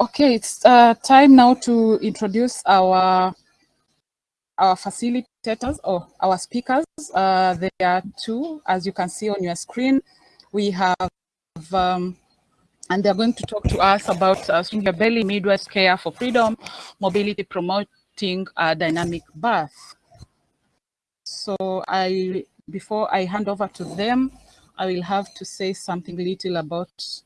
Okay, it's uh, time now to introduce our our facilitators or our speakers. Uh, there are two, as you can see on your screen. We have, um, and they're going to talk to us about uh, Belly Midwives Care for Freedom, Mobility Promoting Dynamic Birth. So I, before I hand over to them, I will have to say something little about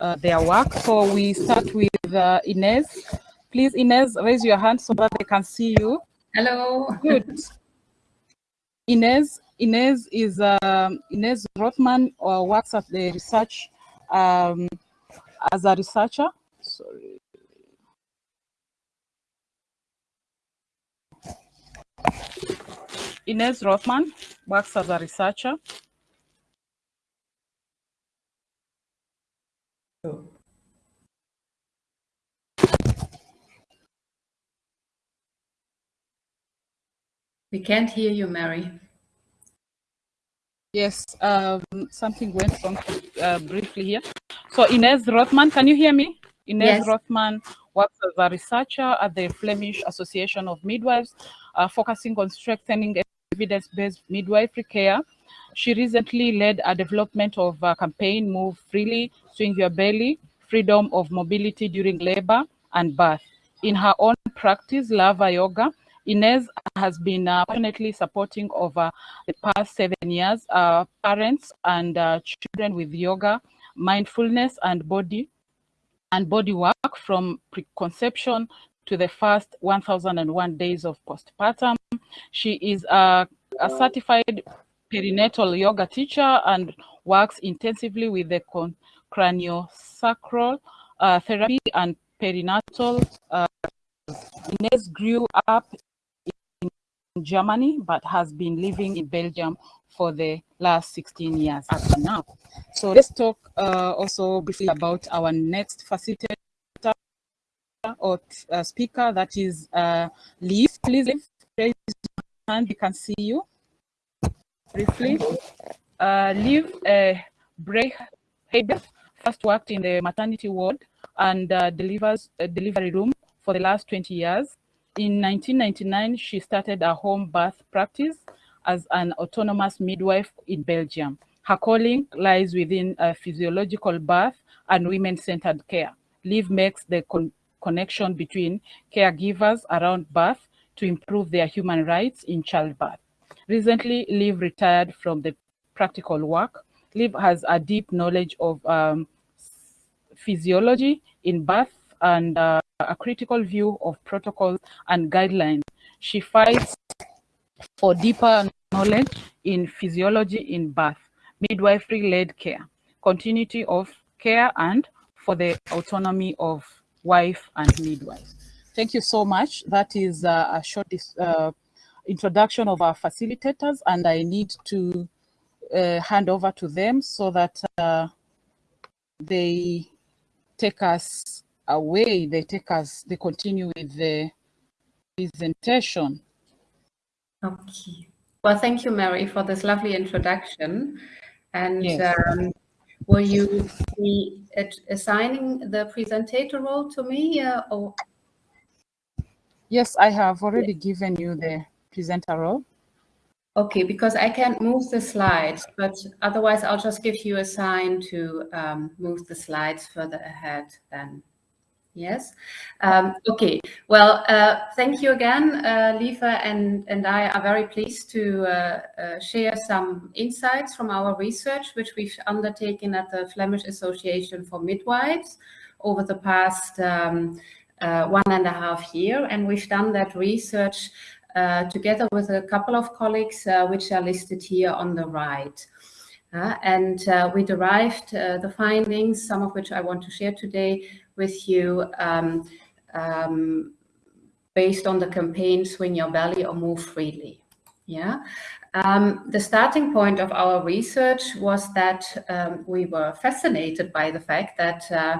uh, their work. So we start with uh, Inez. Please, Inez, raise your hand so that they can see you. Hello. Good. Inez, Inez is um, Inez Rothman or uh, works at the research um, as a researcher. Sorry. Inez Rothman works as a researcher. Oh. We can't hear you, Mary. Yes, um, something went wrong uh, briefly here. So Inez Rothman, can you hear me? Inez yes. Rothman works as a researcher at the Flemish Association of Midwives, uh, focusing on strengthening evidence-based midwifery care. She recently led a development of a campaign, Move Freely, Swing Your Belly, Freedom of Mobility During Labor and Birth. In her own practice, Lava Yoga, Inez has been uh, passionately supporting over the past seven years uh, parents and uh, children with yoga, mindfulness, and body and body work from preconception to the first 1001 days of postpartum. She is a, a certified perinatal yoga teacher and works intensively with the craniosacral uh, therapy and perinatal. Uh, Inez grew up in Germany, but has been living in Belgium for the last 16 years up to now. So let's talk uh, also briefly about our next facilitator or uh, speaker, that is uh, Lieve. Please raise your hand, we can see you briefly. Uh, Lieve uh, Breheber first worked in the maternity ward and uh, delivers a delivery room for the last 20 years. In 1999, she started a home birth practice as an autonomous midwife in Belgium. Her calling lies within a physiological birth and women-centered care. Lieve makes the con connection between caregivers around birth to improve their human rights in childbirth. Recently, Lieve retired from the practical work. Lieve has a deep knowledge of um, physiology in birth and uh, a critical view of protocols and guidelines. She fights for deeper knowledge in physiology in birth, midwifery-led care, continuity of care, and for the autonomy of wife and midwife. Thank you so much. That is uh, a short uh, introduction of our facilitators, and I need to uh, hand over to them so that uh, they take us away, they take us, they continue with the presentation. Okay. Well, thank you, Mary, for this lovely introduction. And yes. um, will you be assigning the presentator role to me? Uh, or? Yes, I have already given you the presenter role. Okay, because I can't move the slides, but otherwise I'll just give you a sign to um, move the slides further ahead then. Yes. Um, okay. Well, uh, thank you again, uh, and, and I are very pleased to uh, uh, share some insights from our research, which we've undertaken at the Flemish Association for Midwives over the past um, uh, one and a half year. And we've done that research uh, together with a couple of colleagues, uh, which are listed here on the right. Uh, and uh, we derived uh, the findings, some of which I want to share today with you um, um, based on the campaign Swing Your Belly or Move Freely. Yeah. Um, the starting point of our research was that um, we were fascinated by the fact that uh,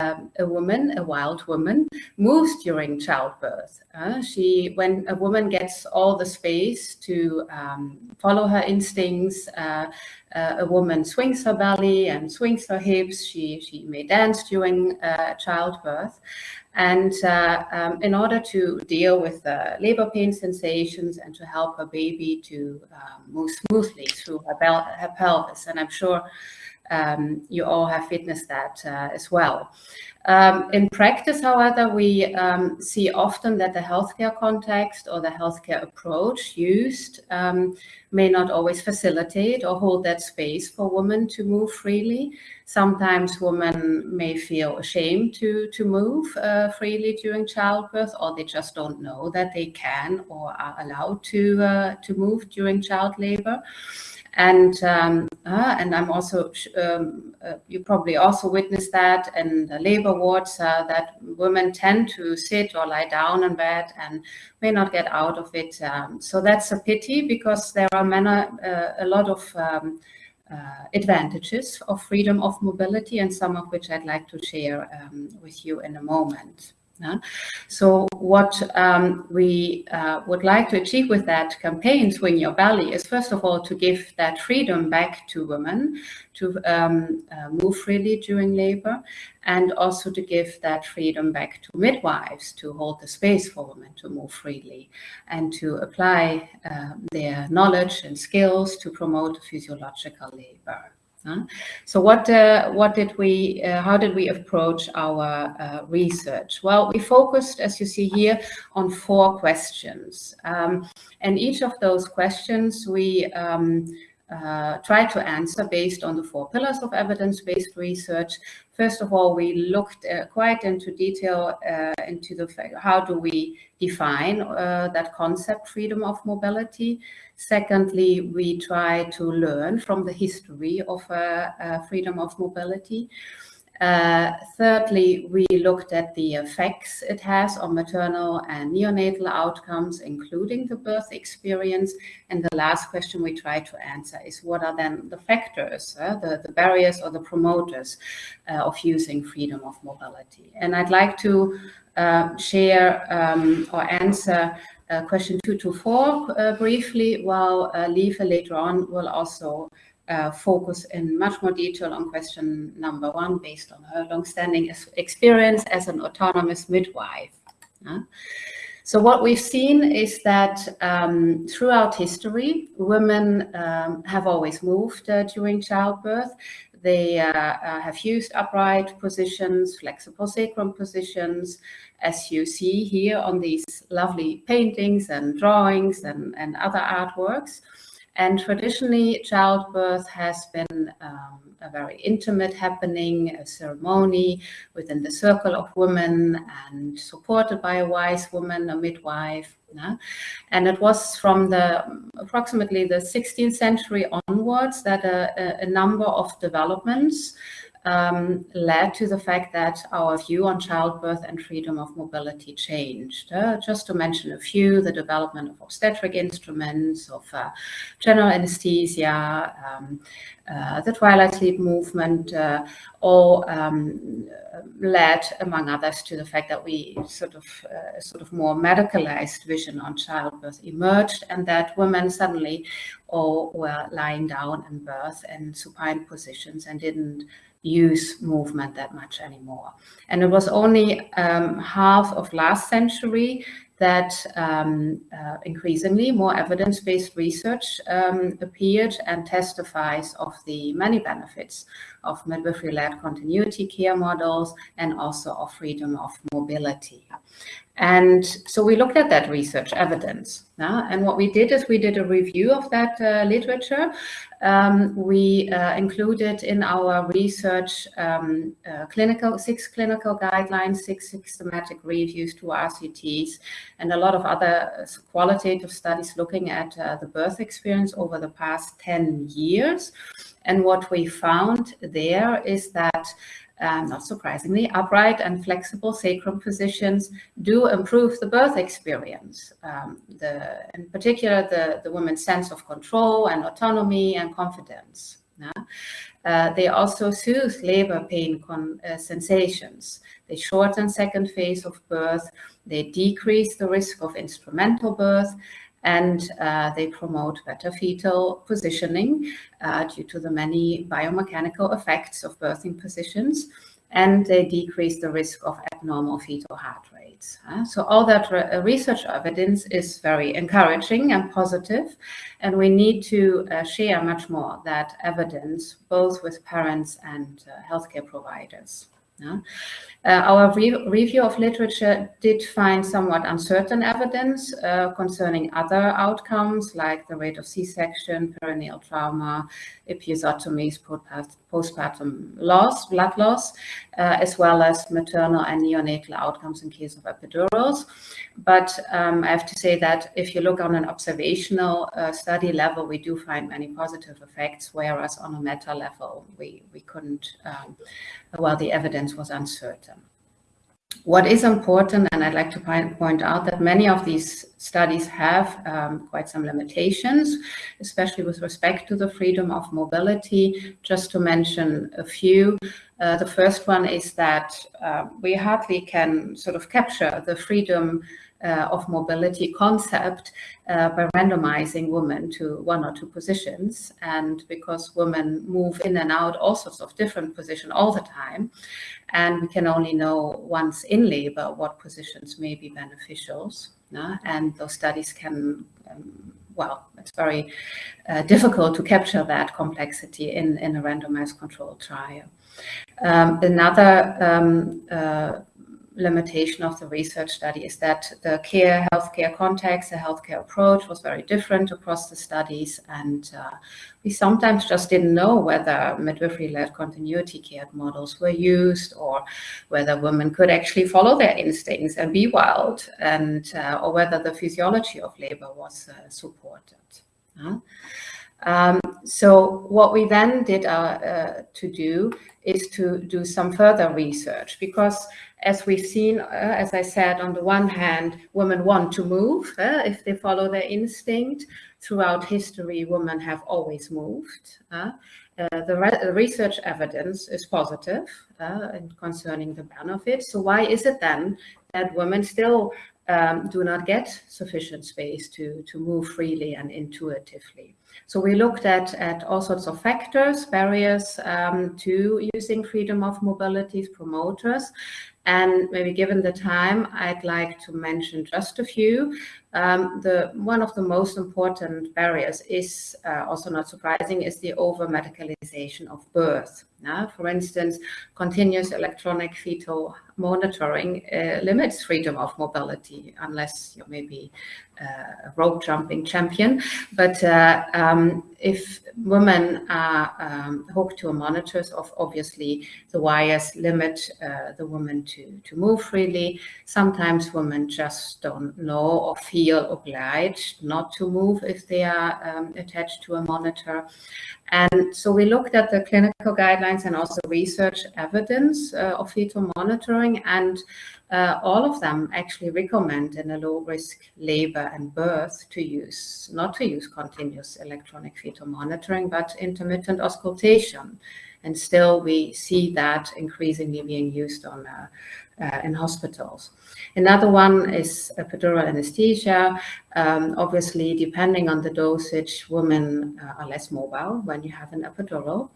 um, a woman, a wild woman, moves during childbirth. Uh, she, when a woman gets all the space to um, follow her instincts, uh, uh, a woman swings her belly and swings her hips. She she may dance during uh, childbirth, and uh, um, in order to deal with the labor pain sensations and to help her baby to um, move smoothly through her, her pelvis, and I'm sure um, you all have witnessed that uh, as well. Um, in practice, however, we um, see often that the healthcare context or the healthcare approach used um, may not always facilitate or hold that space for women to move freely. Sometimes women may feel ashamed to, to move uh, freely during childbirth, or they just don't know that they can or are allowed to, uh, to move during child labor. And um, uh, and I'm also um, uh, you probably also witnessed that in the labor wards uh, that women tend to sit or lie down in bed and may not get out of it. Um, so that's a pity because there are many, uh, a lot of um, uh, advantages of freedom of mobility and some of which I'd like to share um, with you in a moment. Yeah. So what um, we uh, would like to achieve with that campaign, Swing Your Belly, is first of all to give that freedom back to women to um, uh, move freely during labor and also to give that freedom back to midwives to hold the space for women to move freely and to apply uh, their knowledge and skills to promote physiological labor. Uh, so what uh, what did we uh, how did we approach our uh, research? Well, we focused, as you see here, on four questions, um, and each of those questions we um, uh, try to answer based on the four pillars of evidence-based research. First of all, we looked uh, quite into detail uh, into the how do we define that concept freedom of mobility. Secondly, we try to learn from the history of uh, uh, freedom of mobility. Uh, thirdly, we looked at the effects it has on maternal and neonatal outcomes, including the birth experience. And the last question we try to answer is what are then the factors, uh, the, the barriers or the promoters uh, of using freedom of mobility. And I'd like to uh, share um, or answer uh, question two to four uh, briefly, while uh, later on will also uh, focus in much more detail on question number one based on her long-standing experience as an autonomous midwife. So what we've seen is that um, throughout history, women um, have always moved uh, during childbirth. They uh, uh, have used upright positions, flexible sacrum positions, as you see here on these lovely paintings and drawings and, and other artworks. And traditionally, childbirth has been um, a very intimate happening, a ceremony within the circle of women and supported by a wise woman, a midwife. Yeah? And it was from the approximately the 16th century onwards that a, a number of developments um, led to the fact that our view on childbirth and freedom of mobility changed. Uh, just to mention a few, the development of obstetric instruments, of uh, general anesthesia, um, uh, the twilight sleep movement, uh, all um, led, among others, to the fact that we sort of uh, sort of more medicalized vision on childbirth emerged, and that women suddenly all were lying down in birth in supine positions and didn't use movement that much anymore. And it was only um, half of last century that um, uh, increasingly more evidence-based research um, appeared and testifies of the many benefits of midwifery-led continuity care models and also of freedom of mobility. And so we looked at that research evidence. Uh, and what we did is we did a review of that uh, literature. Um, we uh, included in our research um, uh, clinical six clinical guidelines, six systematic reviews, two RCTs, and a lot of other qualitative studies looking at uh, the birth experience over the past 10 years. And what we found there is that uh, not surprisingly, upright and flexible sacrum positions do improve the birth experience. Um, the, in particular, the, the woman's sense of control and autonomy and confidence. Yeah? Uh, they also soothe labor pain uh, sensations. They shorten second phase of birth. They decrease the risk of instrumental birth and uh, they promote better fetal positioning uh, due to the many biomechanical effects of birthing positions and they decrease the risk of abnormal fetal heart rates. Uh, so all that re uh, research evidence is very encouraging and positive, and we need to uh, share much more that evidence both with parents and uh, healthcare providers. Uh, our re review of literature did find somewhat uncertain evidence uh, concerning other outcomes like the rate of C-section, perineal trauma, episiotomies, postpartum loss, blood loss, uh, as well as maternal and neonatal outcomes in case of epidurals. But um, I have to say that if you look on an observational uh, study level, we do find many positive effects, whereas on a meta level, we, we couldn't, um, well, the evidence was uncertain. What is important, and I'd like to point out that many of these studies have um, quite some limitations, especially with respect to the freedom of mobility. Just to mention a few, uh, the first one is that uh, we hardly can sort of capture the freedom uh, of mobility concept uh, by randomizing women to one or two positions. And because women move in and out all sorts of different positions all the time, and we can only know once in labor what positions may be beneficial. And those studies can um, well, it's very uh, difficult to capture that complexity in, in a randomized controlled trial. Um, another um, uh, limitation of the research study is that the care healthcare context, the healthcare approach was very different across the studies. And uh, we sometimes just didn't know whether midwifery-led continuity care models were used or whether women could actually follow their instincts and be wild and uh, or whether the physiology of labor was uh, supported. Um, so what we then did uh, uh, to do is to do some further research because as we've seen, uh, as I said, on the one hand, women want to move uh, if they follow their instinct. Throughout history, women have always moved. Uh, the, re research evidence is positive uh, concerning the benefits. So why is it then that women still um, do not get sufficient space to, to move freely and intuitively? So we looked at, at all sorts of factors, barriers um, to using freedom of mobilities, promoters, and maybe given the time, I'd like to mention just a few. Um, the One of the most important barriers is, uh, also not surprising, is the over-medicalization of birth. Now, for instance, continuous electronic fetal monitoring uh, limits freedom of mobility, unless you're maybe uh, a rope jumping champion. But uh, um, if women are um, hooked to a monitor, of obviously the wires limit uh, the woman to, to move freely. Sometimes women just don't know or feel obliged not to move if they are um, attached to a monitor. And so we looked at the clinical guidelines and also research evidence uh, of fetal monitoring and uh, all of them actually recommend in a low risk labor and birth to use, not to use continuous electronic fetal monitoring, but intermittent auscultation. And still we see that increasingly being used on uh, uh, in hospitals. Another one is epidural anesthesia. Um, obviously, depending on the dosage, women uh, are less mobile when you have an epidural.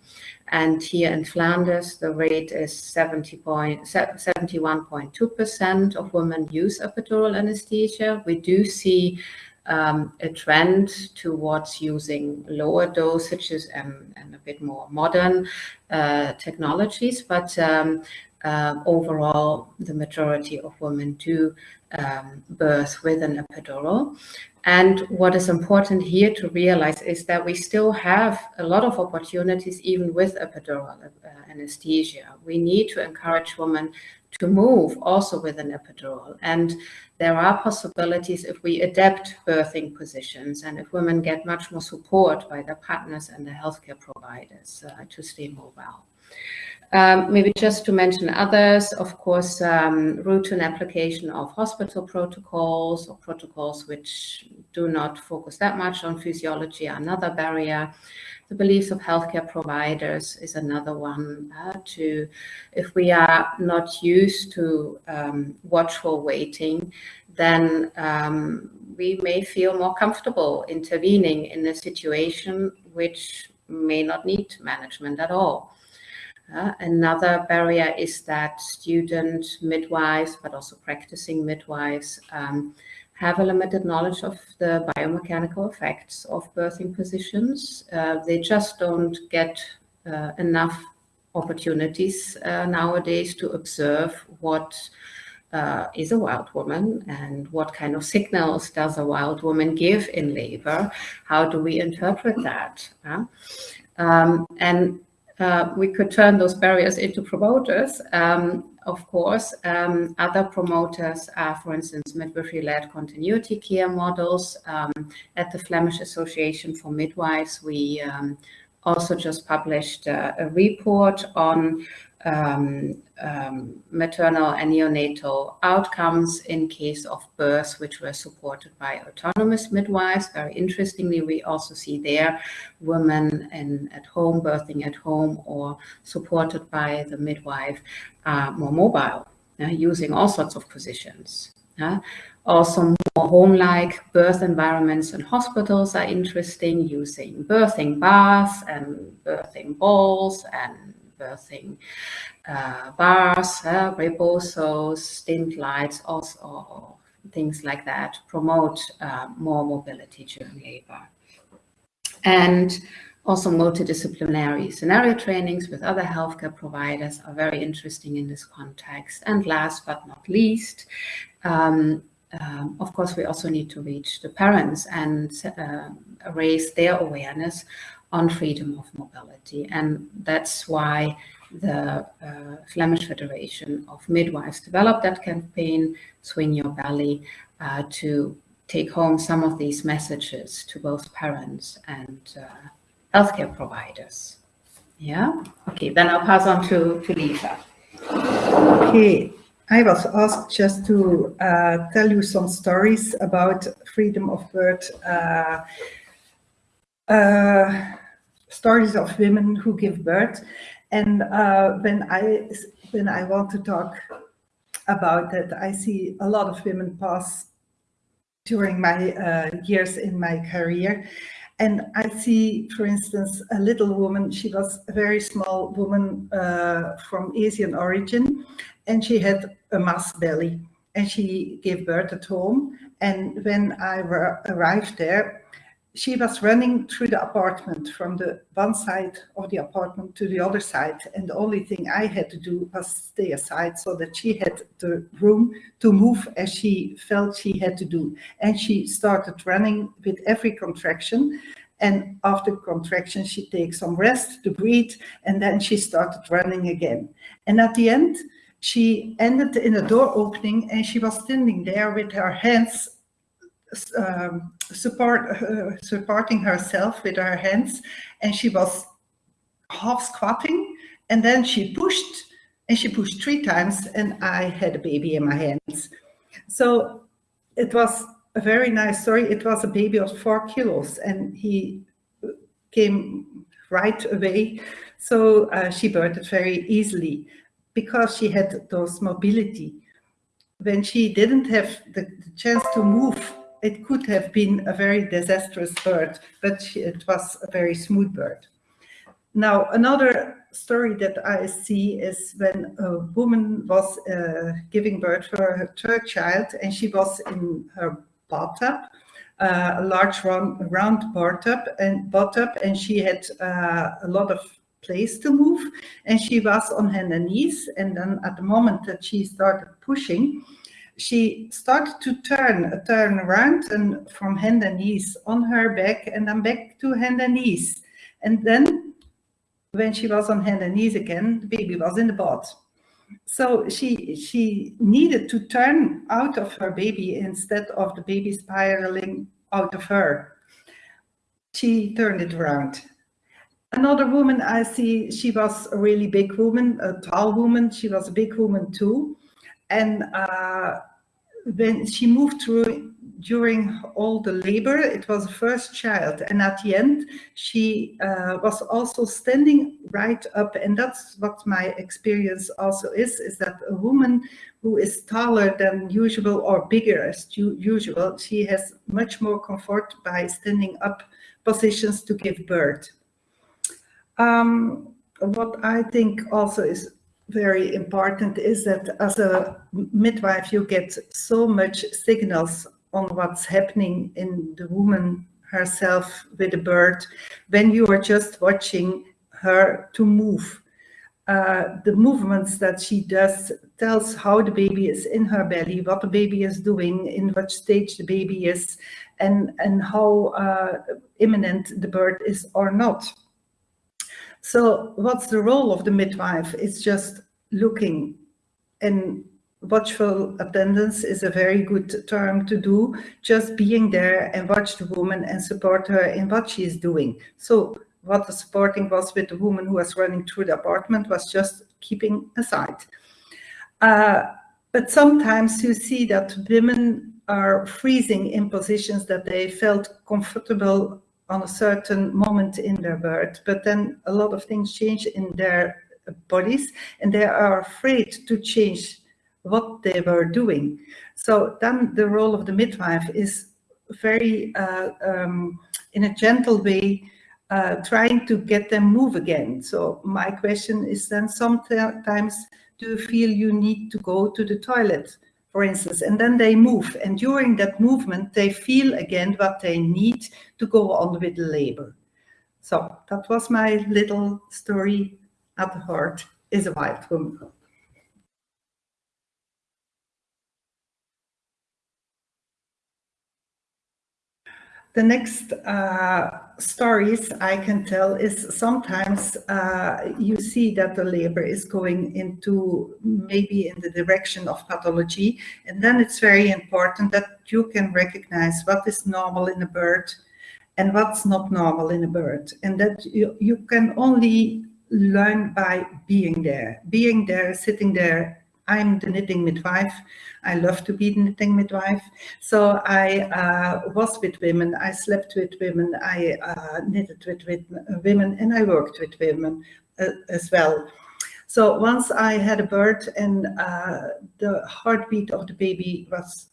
And here in Flanders, the rate is 71.2% of women use epidural anesthesia. We do see um, a trend towards using lower dosages and, and a bit more modern uh, technologies, but um, uh, overall, the majority of women do um, birth with an epidural. And what is important here to realize is that we still have a lot of opportunities even with epidural uh, anesthesia. We need to encourage women to move also with an epidural. And there are possibilities if we adapt birthing positions and if women get much more support by their partners and the healthcare providers uh, to stay mobile. Um, maybe just to mention others, of course, um, routine application of hospital protocols or protocols which do not focus that much on physiology are another barrier. The beliefs of healthcare providers is another one uh, to, if we are not used to um, watchful waiting, then um, we may feel more comfortable intervening in a situation which may not need management at all. Uh, another barrier is that student midwives, but also practicing midwives, um, have a limited knowledge of the biomechanical effects of birthing positions. Uh, they just don't get uh, enough opportunities uh, nowadays to observe what uh, is a wild woman and what kind of signals does a wild woman give in labor? How do we interpret that? Um, and uh, we could turn those barriers into promoters. Um, of course, um, other promoters are, for instance, midwifery-led continuity care models. Um, at the Flemish Association for Midwives, we um, also just published uh, a report on um, um, maternal and neonatal outcomes in case of births which were supported by autonomous midwives. Very interestingly, we also see there women in, at home, birthing at home or supported by the midwife are more mobile, uh, using all sorts of positions. Uh, also more home-like birth environments in hospitals are interesting, using birthing baths and birthing balls and birthing uh, bars, uh, rebozos, lights, also things like that, promote uh, more mobility during labor. And also multidisciplinary scenario trainings with other healthcare providers are very interesting in this context. And last but not least, um, um, of course, we also need to reach the parents and uh, raise their awareness on freedom of mobility. And that's why the uh, Flemish Federation of Midwives developed that campaign, Swing Your Belly, uh, to take home some of these messages to both parents and uh, healthcare providers. Yeah, okay, then I'll pass on to, to Lisa. Okay, I was asked just to uh, tell you some stories about freedom of birth uh, stories of women who give birth. And uh, when I when I want to talk about that, I see a lot of women pass during my uh, years in my career. And I see, for instance, a little woman, she was a very small woman uh, from Asian origin, and she had a mass belly, and she gave birth at home. And when I arrived there, she was running through the apartment from the one side of the apartment to the other side. And the only thing I had to do was stay aside so that she had the room to move as she felt she had to do. And she started running with every contraction. And after contraction, she takes some rest to breathe. And then she started running again. And at the end, she ended in a door opening and she was standing there with her hands um, support uh, supporting herself with her hands and she was half squatting and then she pushed and she pushed three times and I had a baby in my hands. So it was a very nice story. It was a baby of four kilos and he came right away. So uh, she birthed very easily because she had those mobility. When she didn't have the, the chance to move it could have been a very disastrous bird, but it was a very smooth bird. Now, another story that I see is when a woman was uh, giving birth for her third child and she was in her bathtub, uh, a large round, round bathtub and bathtub, and she had uh, a lot of place to move and she was on her knees and then at the moment that she started pushing she started to turn, uh, turn around and from hand and knees on her back and then back to hand and knees. And then when she was on hand and knees again, the baby was in the bed. So she, she needed to turn out of her baby instead of the baby spiraling out of her. She turned it around. Another woman I see, she was a really big woman, a tall woman. She was a big woman too. And uh, when she moved through during all the labor, it was the first child. And at the end, she uh, was also standing right up. And that's what my experience also is, is that a woman who is taller than usual or bigger as usual, she has much more comfort by standing up positions to give birth. Um, what I think also is very important is that as a midwife, you get so much signals on what's happening in the woman herself with the birth when you are just watching her to move. Uh, the movements that she does tells how the baby is in her belly, what the baby is doing, in what stage the baby is, and, and how uh, imminent the birth is or not. So what's the role of the midwife? It's just looking and watchful attendance is a very good term to do, just being there and watch the woman and support her in what she is doing. So what the supporting was with the woman who was running through the apartment was just keeping aside. Uh, but sometimes you see that women are freezing in positions that they felt comfortable on a certain moment in their birth, but then a lot of things change in their bodies and they are afraid to change what they were doing. So then the role of the midwife is very, uh, um, in a gentle way, uh, trying to get them move again. So my question is then sometimes do you feel you need to go to the toilet? for instance, and then they move. And during that movement, they feel again what they need to go on with the labor. So that was my little story at the heart is a wild woman. The next uh, stories I can tell is sometimes uh, you see that the labor is going into maybe in the direction of pathology. And then it's very important that you can recognize what is normal in a bird and what's not normal in a bird. And that you, you can only learn by being there, being there, sitting there I'm the knitting midwife. I love to be the knitting midwife. So I uh, was with women, I slept with women, I uh, knitted with, with, women, and I worked with women uh, as well. So once I had a birth and uh, the heartbeat of the baby was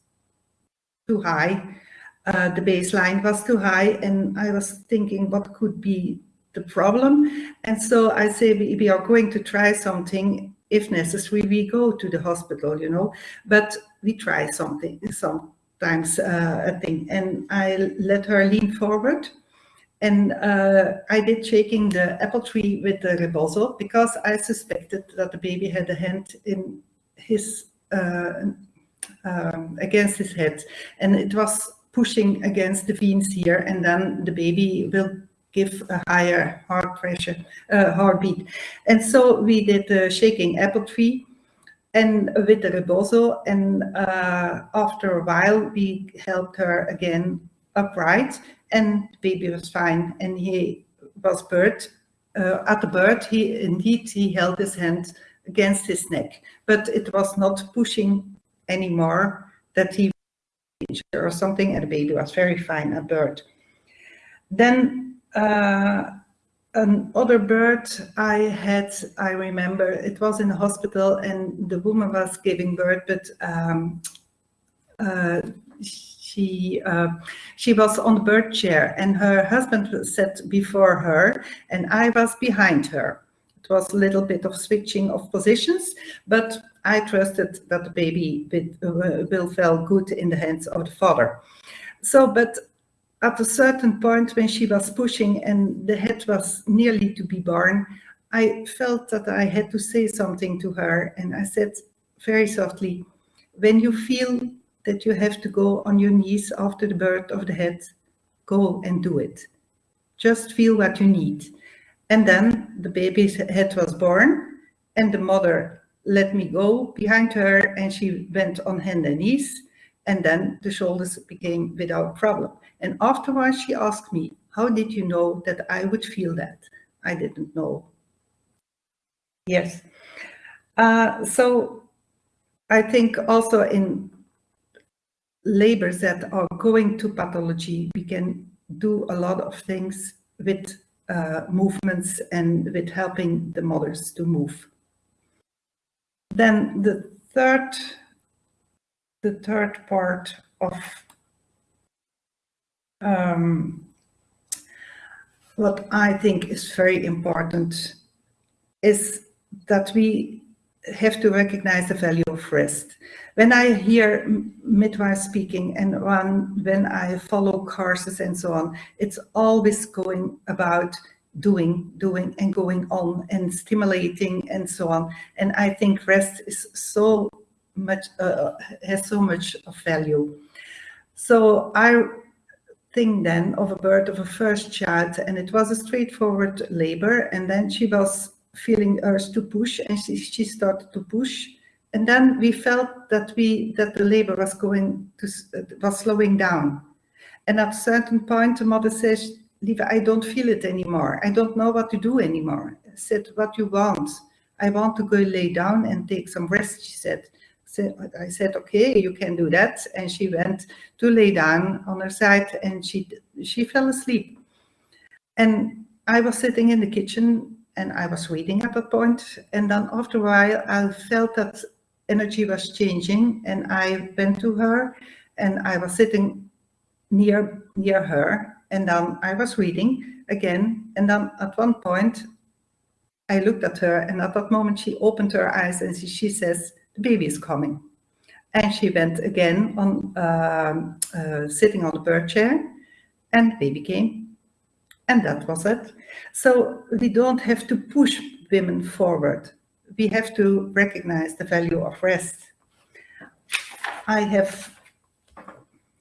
too high, uh, the baseline was too high, and I was thinking what could be the problem. And so I say we, we are going to try something if necessary, we go to the hospital, you know, but we try something, sometimes uh, a thing. And I let her lean forward and uh, I did shaking the apple tree with the rebozo because I suspected that the baby had a hand in his, uh, um, against his head. And it was pushing against the veins here and then the baby will give a higher heart pressure, uh, heartbeat. And so we did the shaking apple tree and with the rebozo. And uh, after a while we helped her again upright and the baby was fine. And he was birth uh, at the birth he indeed he held his hand against his neck. But it was not pushing anymore that he or something and the baby was very fine at birth. Then another bird I had, I remember, it was in the hospital and the woman was giving birth, but um, uh, she uh, she was on the bird chair and her husband sat before her and I was behind her. It was a little bit of switching of positions, but I trusted that the baby will, will feel good in the hands of the father. So, but at a certain point when she was pushing and the head was nearly to be born, I felt that I had to say something to her. And I said very softly, when you feel that you have to go on your knees after the birth of the head, go and do it. Just feel what you need. And then the baby's head was born and the mother let me go behind her and she went on hand and knees and then the shoulders became without problem. And afterwards she asked me, how did you know that I would feel that? I didn't know. Yes. Uh, so I think also in labors that are going to pathology, we can do a lot of things with uh, movements and with helping the mothers to move. Then the third, the third part of um, what I think is very important is that we have to recognize the value of rest. When I hear midwives speaking and when, when I follow courses and so on, it's always going about doing, doing and going on and stimulating and so on. And I think rest is so much, uh, has so much of value. So I think then of a birth of a first child and it was a straightforward labor and then she was feeling urge to push and she, she started to push and then we felt that we that the labor was going to was slowing down and at a certain point the mother says Lieve, I don't feel it anymore. I don't know what to do anymore. I said, what you want? I want to go lay down and take some rest, she said. I said, okay, you can do that. And she went to lay down on her side and she, she fell asleep. And I was sitting in the kitchen and I was reading at that point. And then after a while, I felt that energy was changing and I went to her and I was sitting near, near her. And then I was reading again. And then at one point, I looked at her and at that moment she opened her eyes and she, she says, the baby is coming. And she went again on um, uh, sitting on the birth chair and baby came. And that was it. So we don't have to push women forward. We have to recognize the value of rest. I have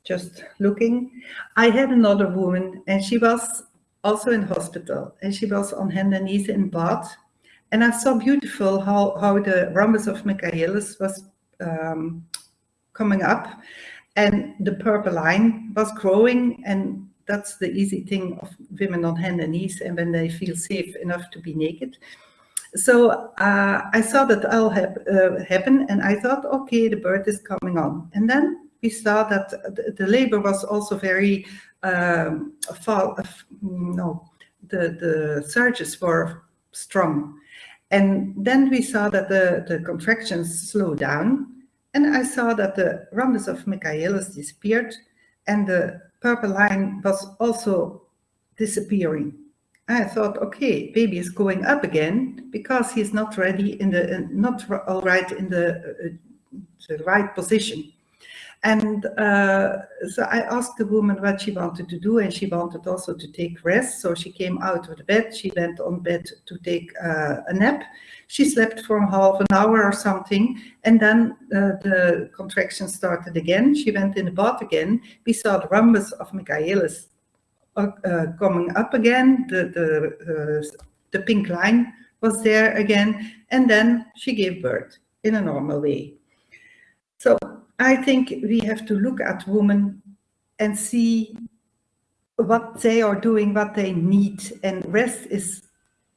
just looking. I had another woman and she was also in hospital and she was on hand and knees in bath and I saw beautiful how, how the rhombus of Michaelis was um, coming up and the purple line was growing and that's the easy thing of women on hand and knees and when they feel safe enough to be naked. So uh, I saw that all hap uh, happen and I thought, okay, the birth is coming on. And then we saw that the, the labor was also very, um, fall, uh, no, the, the surges were strong. And then we saw that the, the contractions slowed down. And I saw that the rhombus of Michaelis disappeared and the purple line was also disappearing. I thought, okay, baby is going up again because he's not ready in the, not all right in the, uh, the right position. And uh, so I asked the woman what she wanted to do, and she wanted also to take rest. So she came out of the bed. She went on bed to take uh, a nap. She slept for half an hour or something, and then uh, the contractions started again. She went in the bath again. We saw the rhombus of Michaelis uh, uh, coming up again. The the uh, the pink line was there again, and then she gave birth in a normal way. So I think we have to look at women and see what they are doing, what they need. And rest is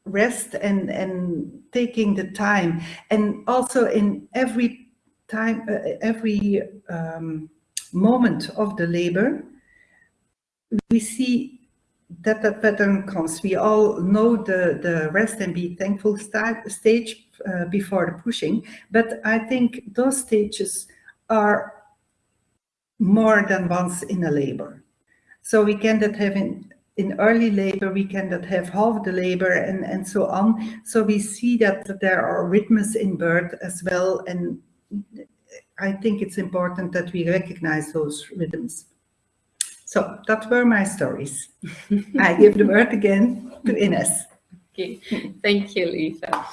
rest and, and taking the time. And also in every time, uh, every um, moment of the labor, we see that that pattern comes. We all know the, the rest and be thankful stage uh, before the pushing, but I think those stages are more than once in a labor. So we cannot have in, in early labor, we cannot have half the labor and, and so on. So we see that there are rhythms in birth as well. And I think it's important that we recognize those rhythms. So that were my stories. I give the word again to Ines. Okay, thank you, Lisa.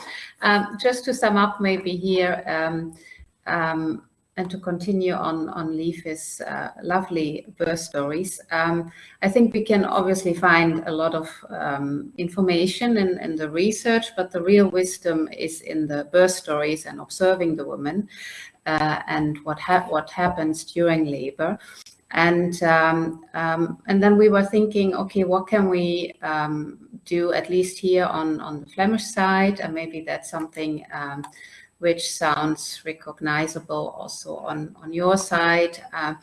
Um, just to sum up maybe here, um, um, and to continue on on Lieve's uh, lovely birth stories, um, I think we can obviously find a lot of um, information in, in the research, but the real wisdom is in the birth stories and observing the woman uh, and what ha what happens during labor. And um, um, and then we were thinking, okay, what can we um, do at least here on on the Flemish side, and maybe that's something um, which sounds recognizable also on on your side. Uh,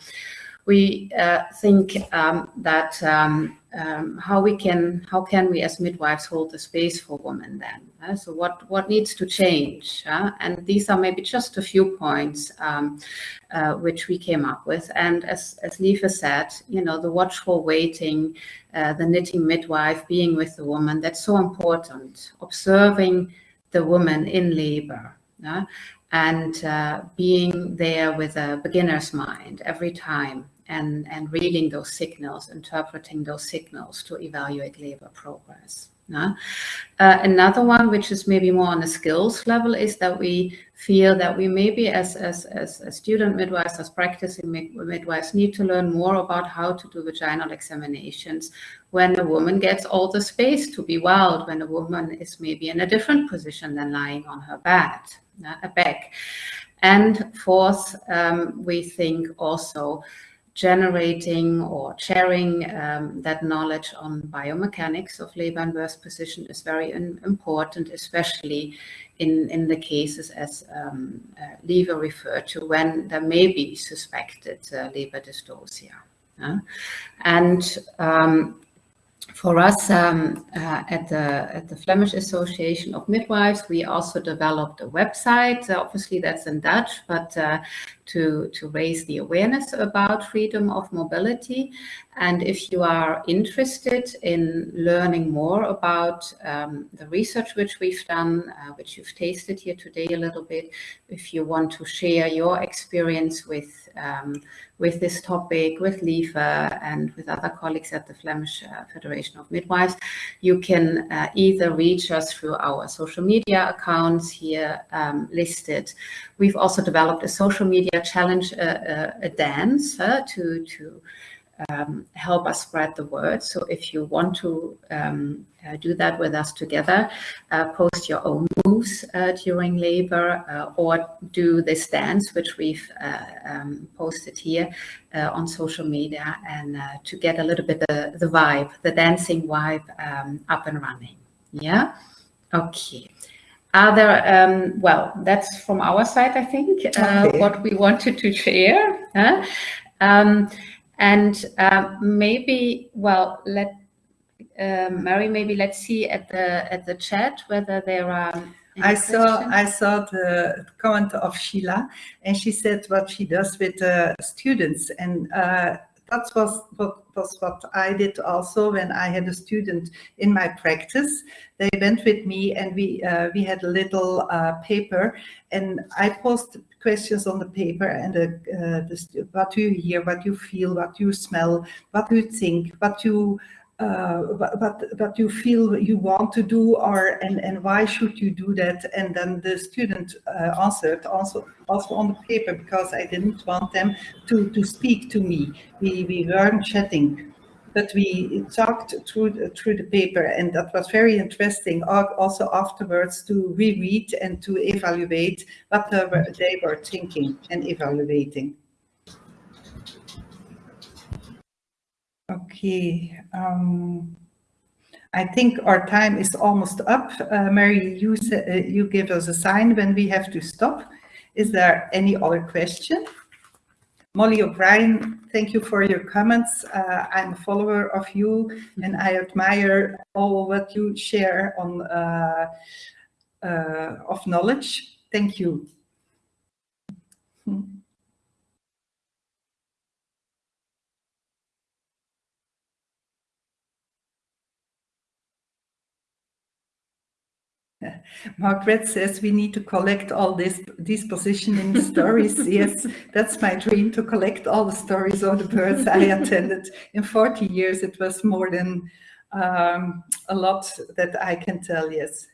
we uh, think um, that um, um, how we can how can we as midwives hold the space for women then? Uh, so what what needs to change? Uh, and these are maybe just a few points um, uh, which we came up with. And as as Lieve said you know the watchful waiting uh, the knitting midwife being with the woman that's so important. Observing the woman in labor and uh, being there with a beginner's mind every time and, and reading those signals, interpreting those signals to evaluate labor progress. Uh, another one, which is maybe more on the skills level, is that we feel that we maybe as, as, as, as student midwives, as practicing midwives, need to learn more about how to do vaginal examinations when a woman gets all the space to be wild, when a woman is maybe in a different position than lying on her bed, a back. And fourth, um, we think also generating or sharing um, that knowledge on biomechanics of labor and birth position is very important, especially in, in the cases as um, uh, referred to when there may be suspected uh, labor dystocia. And um, for us um, uh, at the at the Flemish Association of Midwives, we also developed a website. Obviously, that's in Dutch, but uh, to to raise the awareness about freedom of mobility. And if you are interested in learning more about um, the research which we've done, uh, which you've tasted here today a little bit, if you want to share your experience with um, with this topic, with Lieve and with other colleagues at the Flemish uh, Federation of Midwives, you can uh, either reach us through our social media accounts here um, listed. We've also developed a social media challenge, uh, uh a dance uh, to, to um, help us spread the word. So if you want to um, uh, do that with us together, uh, post your own moves uh, during labor uh, or do this dance, which we've um, posted here on social media and to get a little bit the, the vibe, the dancing vibe um, up and running. Yeah. Okay. Are there, um, well, that's from our side, I think, okay. what we wanted to share. Huh? Um, and uh, maybe, well, let uh, Mary, maybe let's see at the at the chat whether there are. I saw I saw the comment of Sheila, and she said what she does with uh, students, and uh, that was what was what I did also when I had a student in my practice. They went with me, and we uh, we had a little uh, paper, and I posted questions on the paper and the, uh, the, what you hear, what you feel, what you smell, what you think, what you uh, what, what you feel you want to do or and, and why should you do that and then the student uh, answered also also on the paper because I didn't want them to to speak to me we, we weren't chatting but we talked through through the paper and that was very interesting also afterwards to reread and to evaluate what they were thinking and evaluating. Okay. Um, I think our time is almost up. Uh, Mary, you, uh, you give us a sign when we have to stop. Is there any other question? Molly O'Brien, thank you for your comments. Uh, I'm a follower of you and I admire all what you share on uh, uh, of knowledge. Thank you. Margaret says we need to collect all this these positioning stories. yes, that's my dream to collect all the stories of the birds I attended. In 40 years, it was more than um, a lot that I can tell, yes.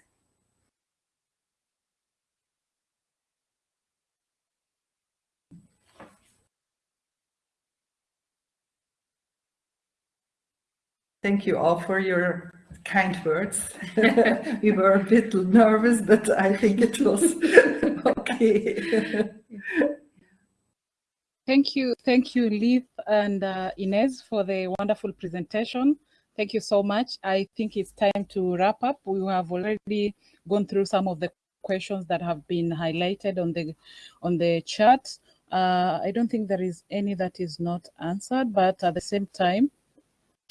Thank you all for your kind words. we were a bit nervous, but I think it was okay. Thank you, thank you, Lieve and uh, Inez, for the wonderful presentation. Thank you so much. I think it's time to wrap up. We have already gone through some of the questions that have been highlighted on the on the chat. Uh, I don't think there is any that is not answered, but at the same time,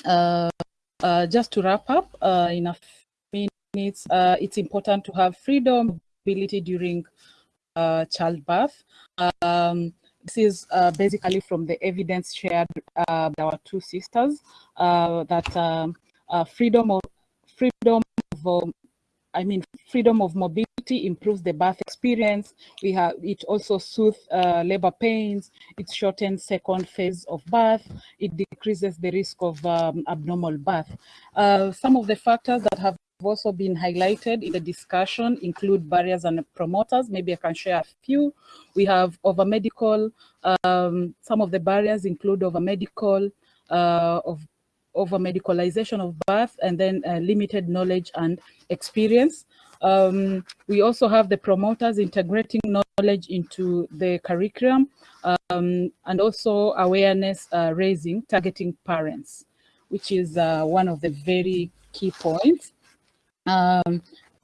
uh, uh, just to wrap up uh, in a few minutes, uh, it's important to have freedom, ability during uh, childbirth. Um, this is uh, basically from the evidence shared by our two sisters that um, freedom of freedom of um, I mean freedom of mobility improves the birth experience. We have it also soothes uh, labor pains. It shortens second phase of birth. It decreases the risk of um, abnormal birth. Uh, some of the factors that have also been highlighted in the discussion include barriers and promoters. Maybe I can share a few. We have over medical, um, some of the barriers include over medical, uh, of over medicalization of birth and then uh, limited knowledge and experience. Um, we also have the promoters integrating knowledge into the curriculum um, and also awareness uh, raising, targeting parents, which is uh, one of the very key points um,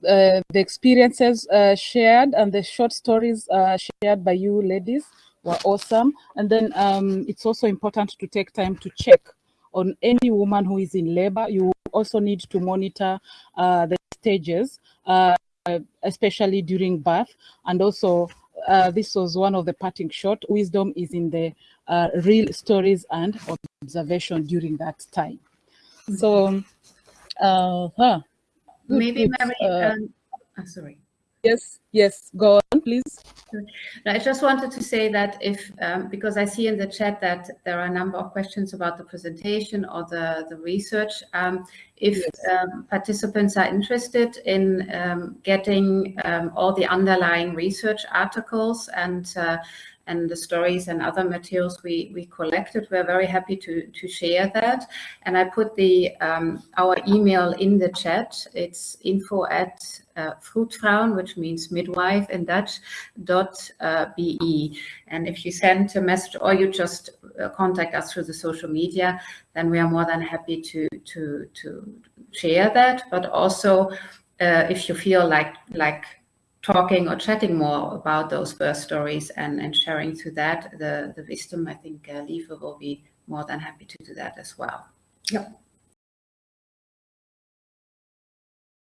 uh, the experiences uh, shared and the short stories uh, shared by you ladies were awesome. And then um, it's also important to take time to check on any woman who is in labor. You also need to monitor uh, the stages, uh, especially during birth. And also, uh, this was one of the parting shot. Wisdom is in the real stories and observation during that time. So, huh, Maybe Mary, uh, um, oh, sorry. Yes, yes, go on, please. I just wanted to say that if, um, because I see in the chat that there are a number of questions about the presentation or the, the research. Um, if yes. um, participants are interested in um, getting um, all the underlying research articles and uh, and the stories and other materials we, we collected. We're very happy to, to share that. And I put the um, our email in the chat. It's info at uh, which means midwife in Dutch, dot uh, be. And if you send a message or you just uh, contact us through the social media, then we are more than happy to, to, to share that. But also, uh, if you feel like, like talking or chatting more about those birth stories and, and sharing through that the, the wisdom, I think uh, Lieve will be more than happy to do that as well. Yep.